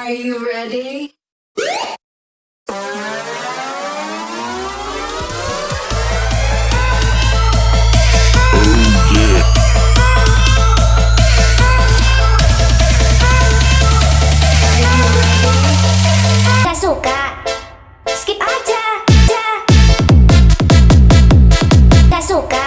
Are you ready? Suka, skip aja, aja. Tak suka.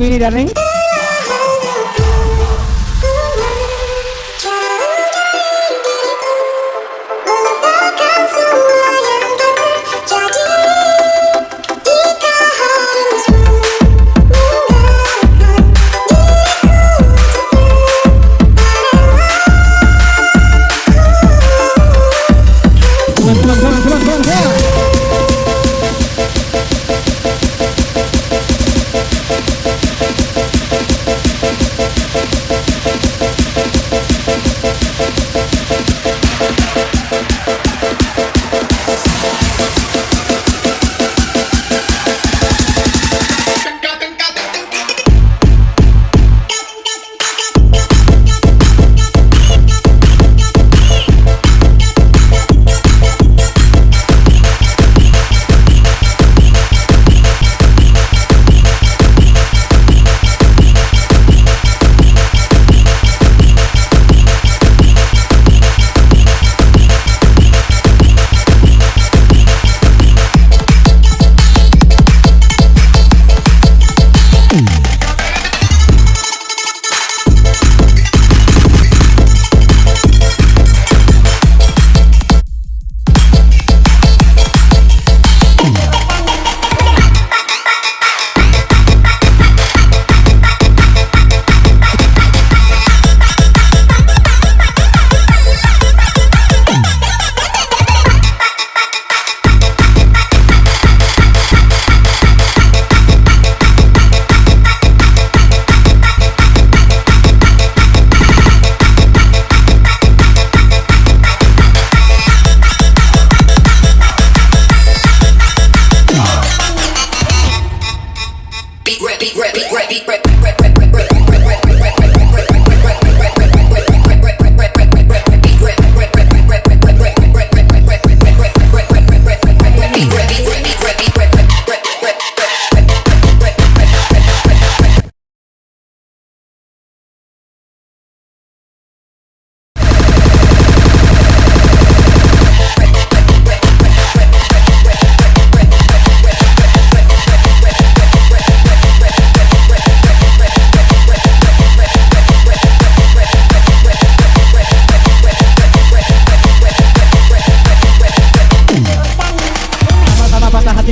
भी नहीं डालेंगे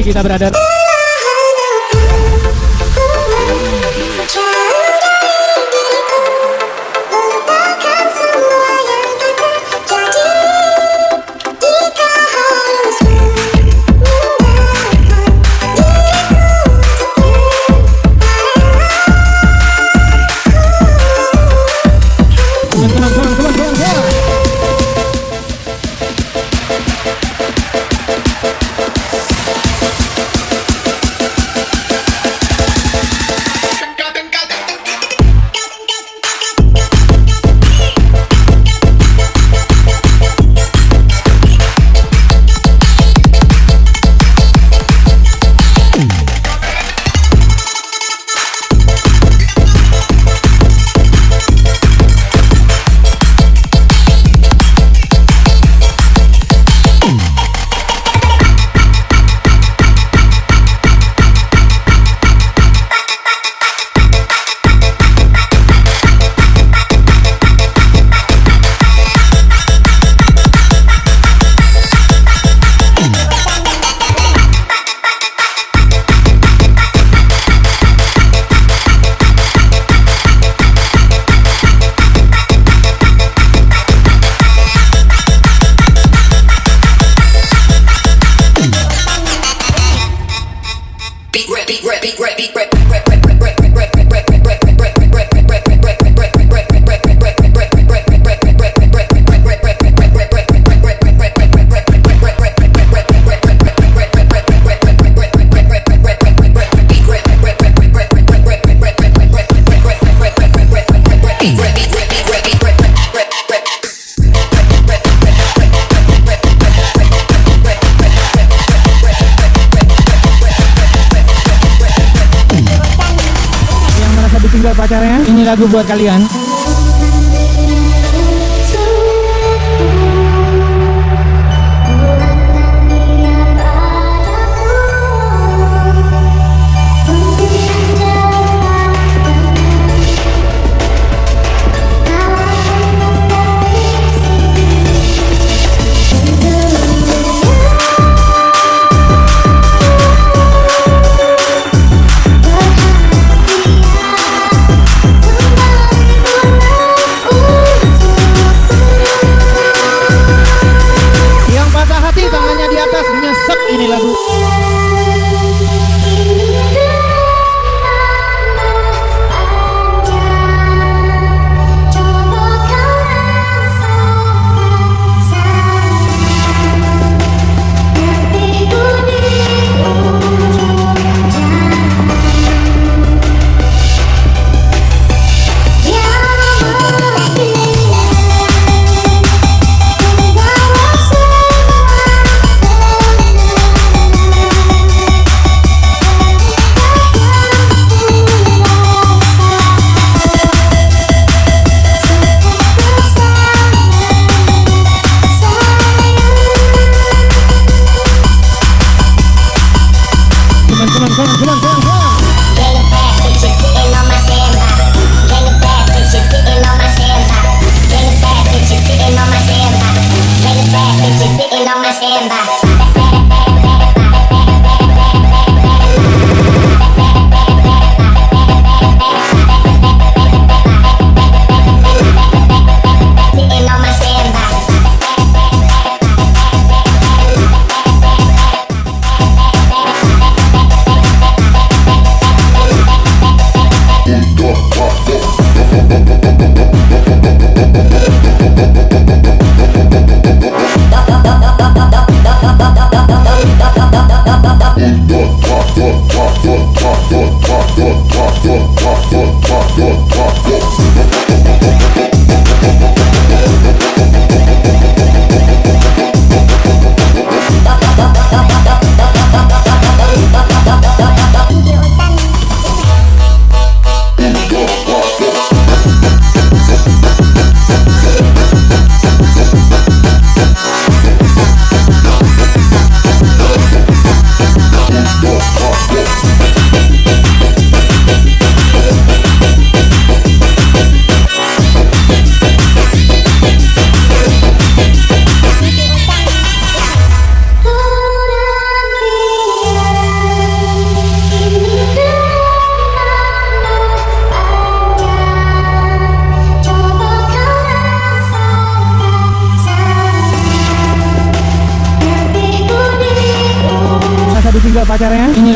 kita berada pacarnya. Ini lagu buat kalian. Mau?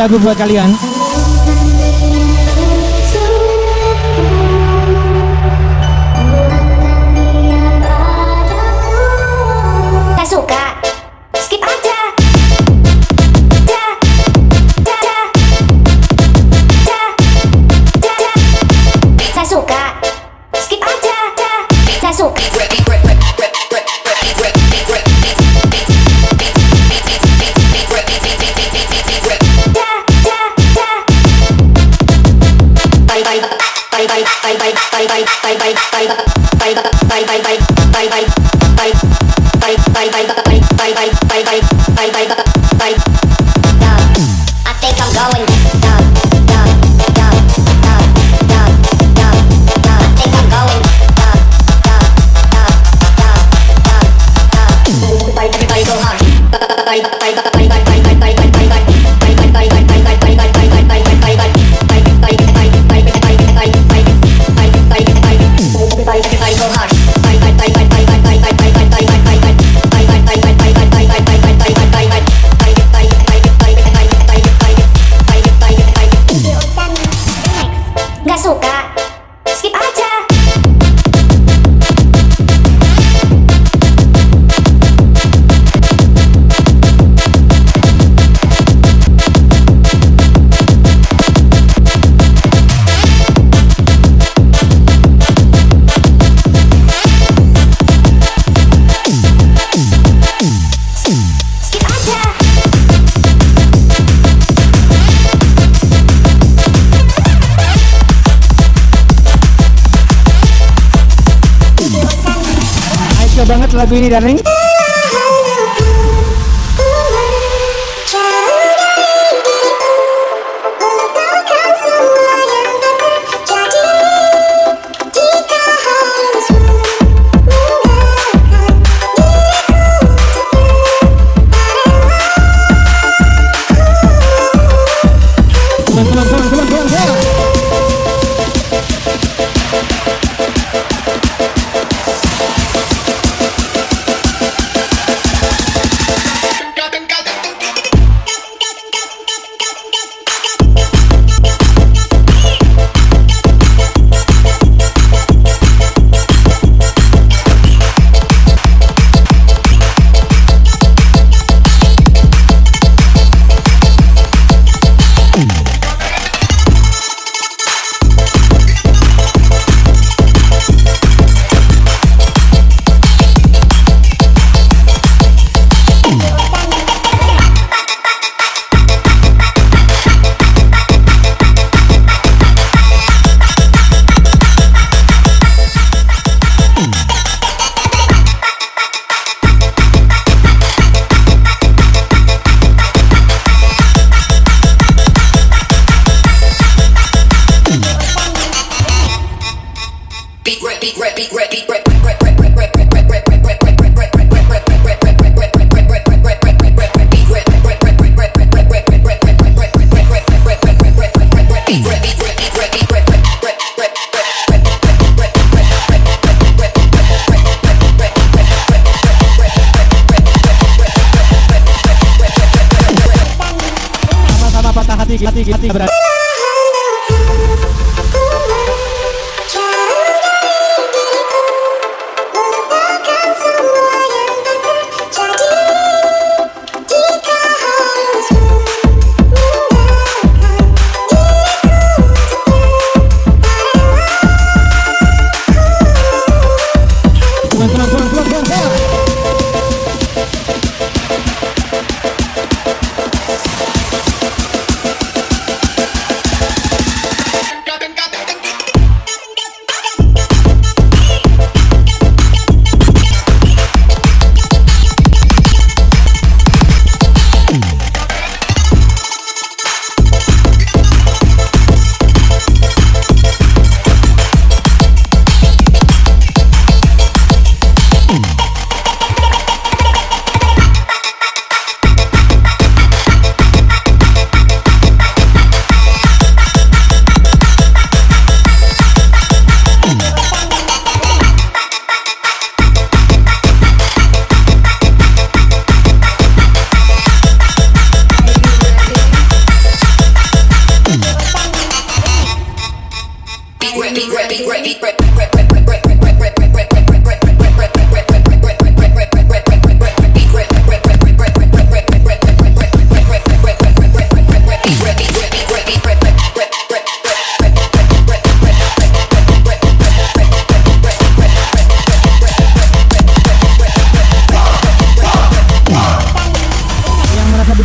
lagu buat kalian. Saya suka? Skip aja. Saya suka? Skip aja. Saya suka suka banget lagu ini dan ini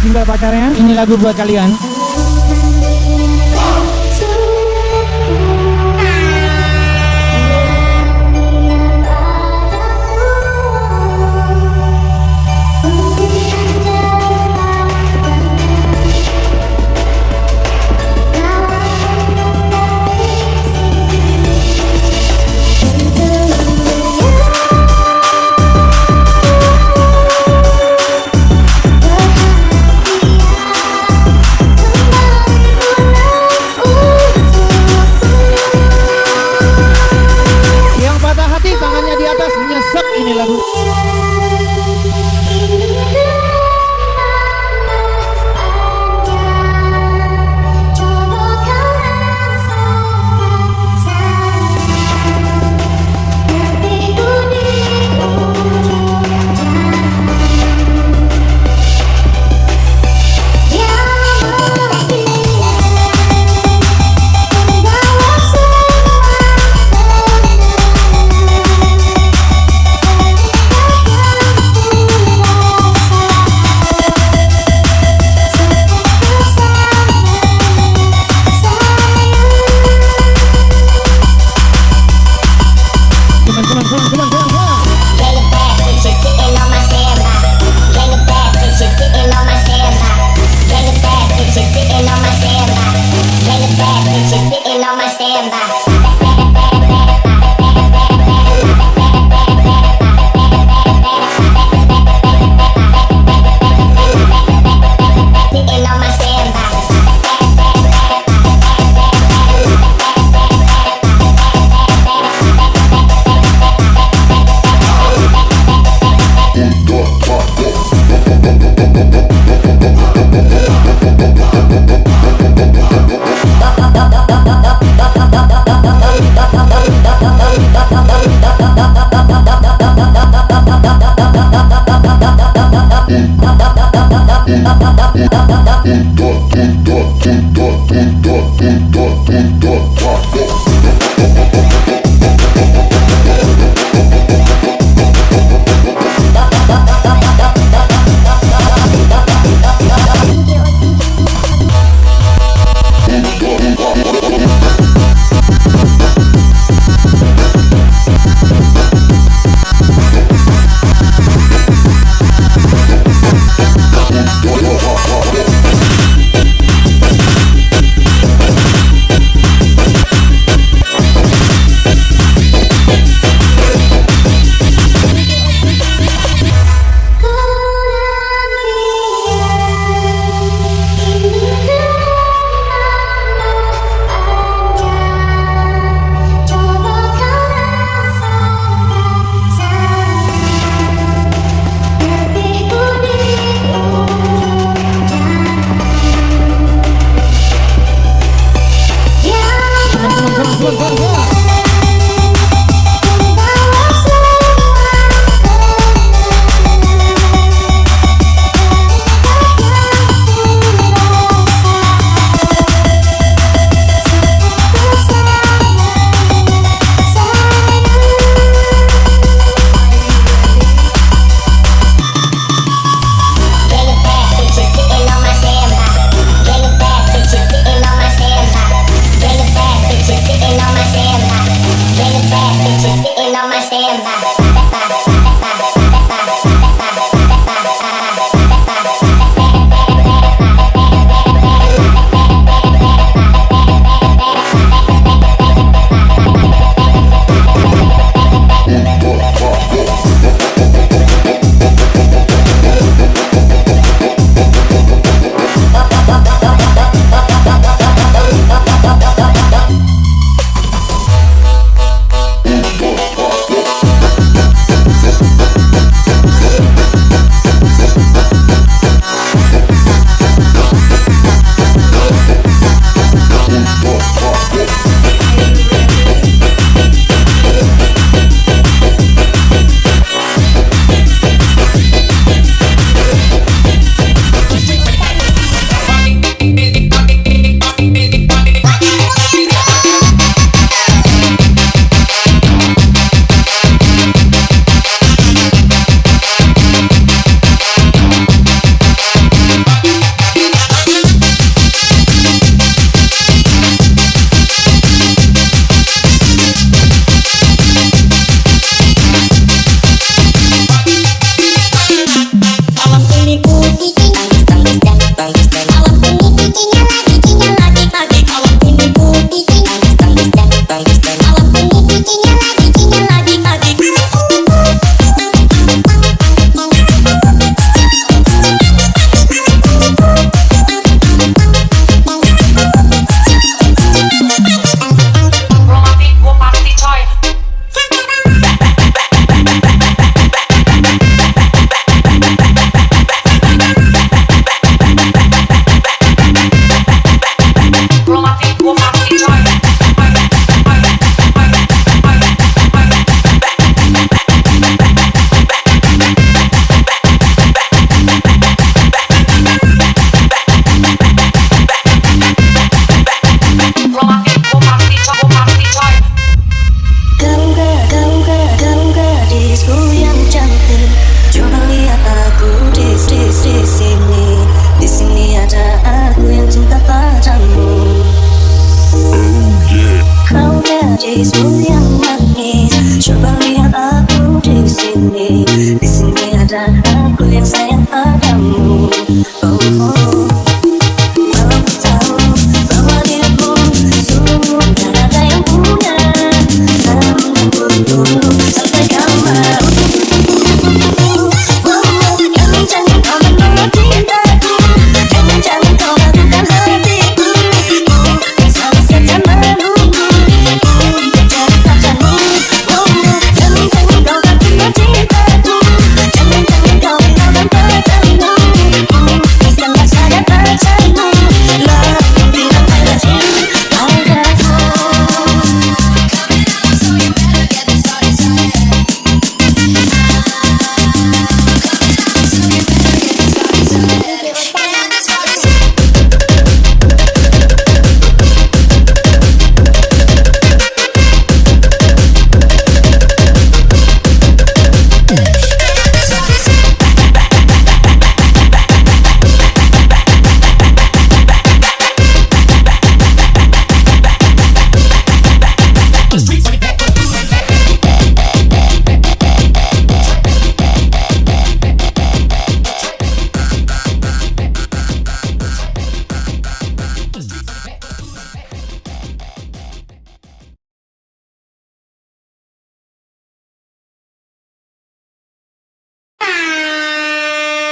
Ditinggal pacarnya, ini lagu buat kalian. un, dos, un, dos, un, dos, un, dos, un, dos, un, dos,